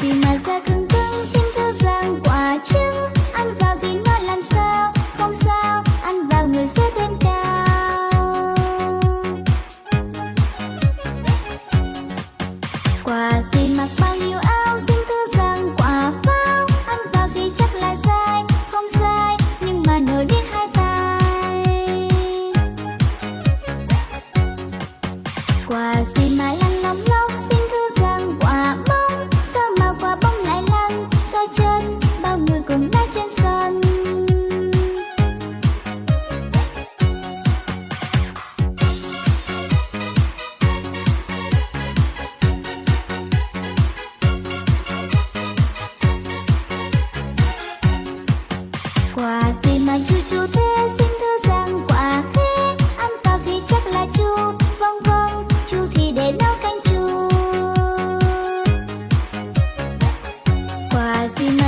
be my second Cause the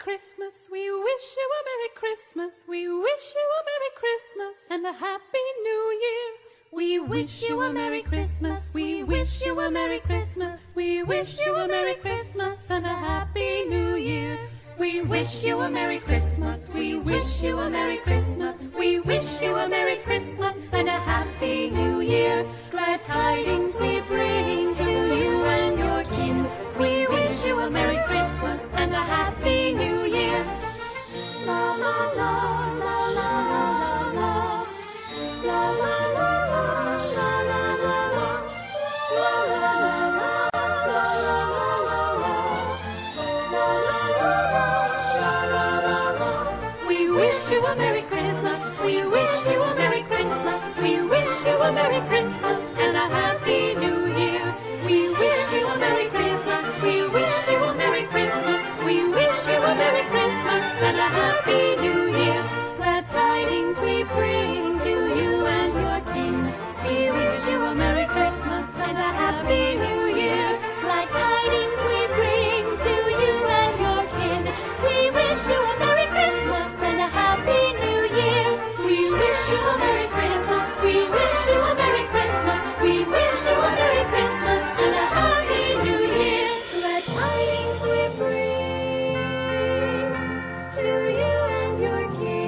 Christmas. We wish you a Merry Christmas. We wish you a Merry Christmas and a Happy New Year. We wish you a Merry Christmas. We wish you a Merry Christmas. We wish you a Merry Christmas and a Happy New Year. We wish you a Merry Christmas. We wish you a Merry Christmas. We wish you a Merry Christmas and a Happy New Year. Glad tidings we bring to you and your kin. We wish you a Merry you a Merry Christmas. We wish you a Merry Christmas. We wish you a Merry Christmas. your gift.